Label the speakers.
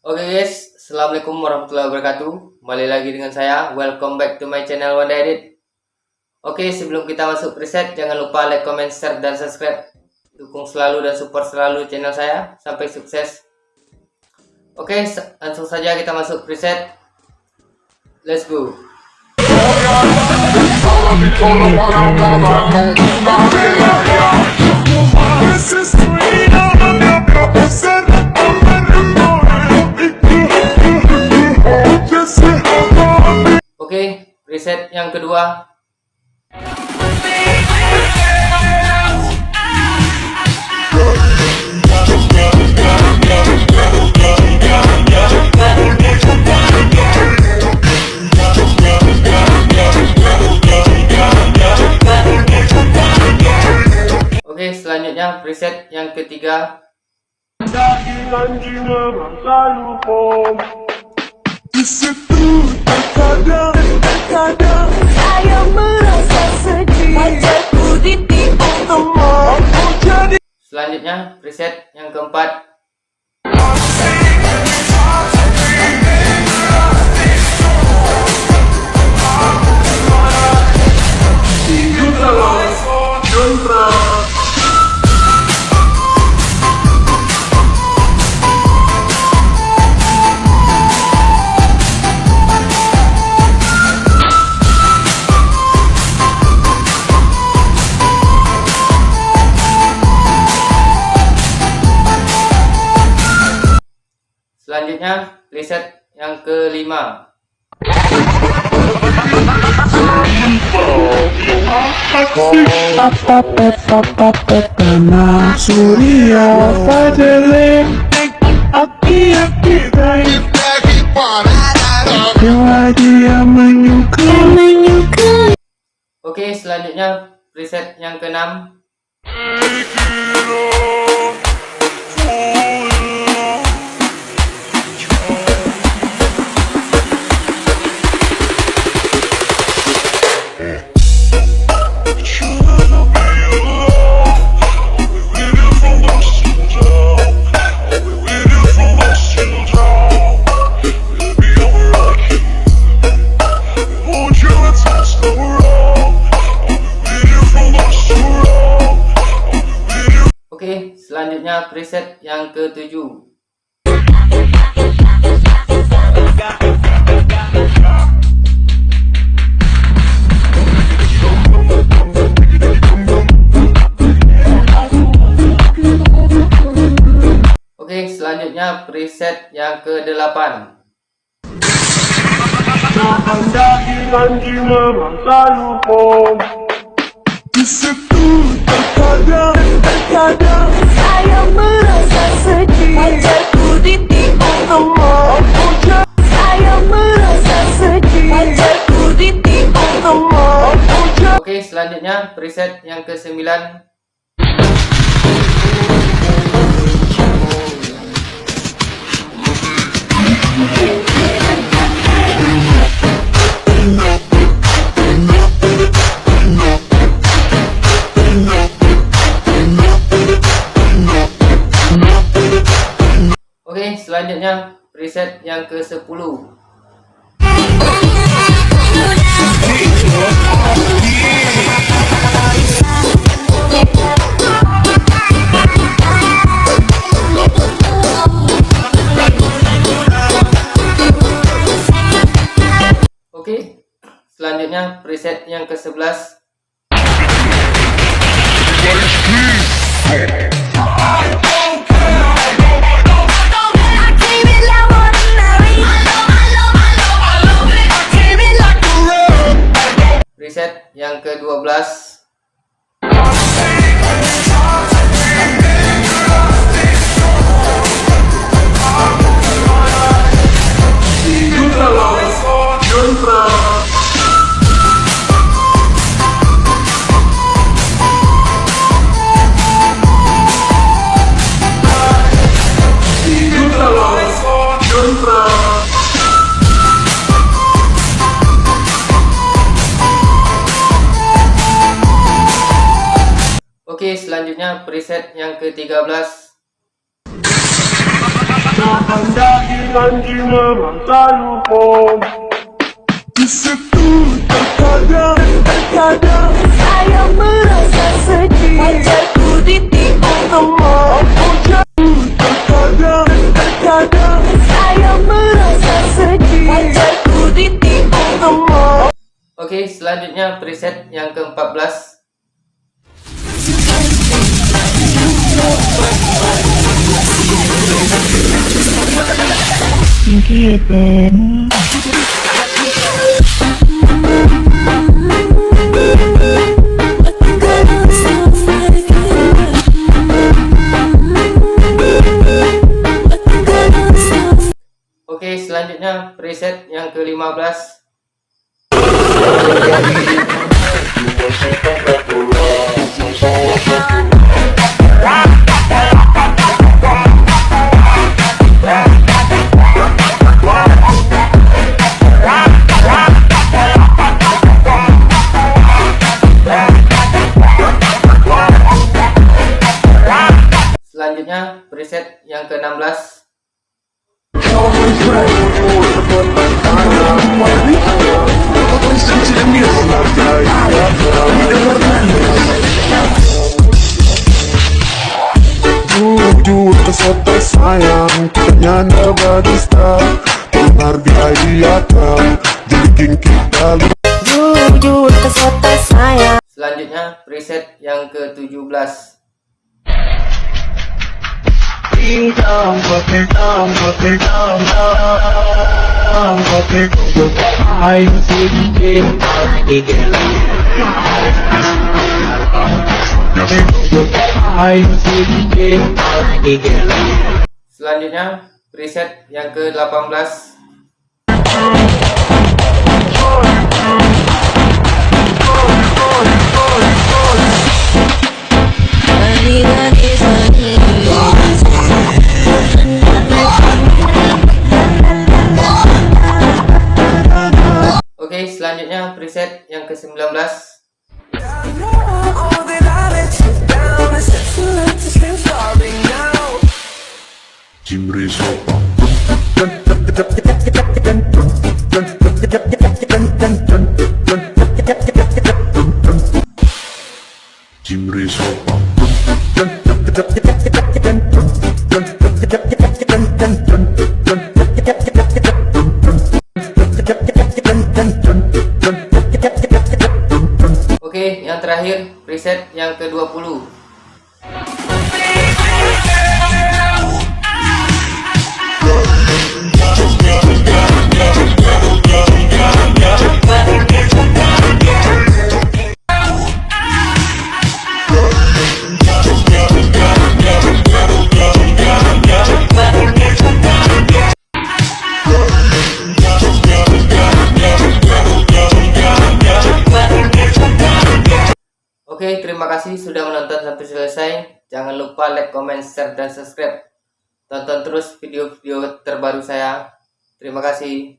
Speaker 1: Oke guys, Assalamualaikum warahmatullahi wabarakatuh. Kembali lagi dengan saya, welcome back to my channel Wanda Edit. Oke, sebelum kita masuk preset, jangan lupa like, comment, share, dan subscribe. Dukung selalu dan support selalu channel saya, sampai sukses. Oke, langsung saja kita masuk preset Let's go. Oke, preset yang kedua. Oke, selanjutnya preset yang ketiga. Selanjutnya preset yang keempat. Selanjutnya preset yang kelima.
Speaker 2: Surya
Speaker 1: Oke, selanjutnya preset yang keenam. Oke, selanjutnya preset yang ketujuh. Oke, selanjutnya preset yang ke-8.
Speaker 2: Anda selalu
Speaker 1: selanjutnya preset yang ke-9. Oke, selanjutnya preset yang ke-10. Oke, selanjutnya preset yang ke-11. Oke, selanjutnya preset yang ke-13.
Speaker 2: Anda
Speaker 3: janji memang selalu home Di situ terkadang
Speaker 2: Terkadang saya merasa sedih. Pacarku ditikung kemar
Speaker 3: terkadang
Speaker 2: Terkadang saya merasa sedih. Pacarku ditikung kemar
Speaker 1: Oke, selanjutnya preset yang ke-14. Oke, 15 Selanjutnya preset yang ke-16
Speaker 3: Sayang
Speaker 2: Jujur kesota saya
Speaker 1: Selanjutnya preset yang ke-17. Selanjutnya preset yang ke-18. Oke,
Speaker 3: Jim Rizzo Jim Rizzo
Speaker 1: Oke, yang terakhir preset yang ke-20. Oke, terima kasih sudah menonton sampai selesai. Jangan lupa like, comment, share, dan subscribe. Tonton terus video-video terbaru saya. Terima kasih.